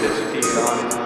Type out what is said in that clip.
His this feet on.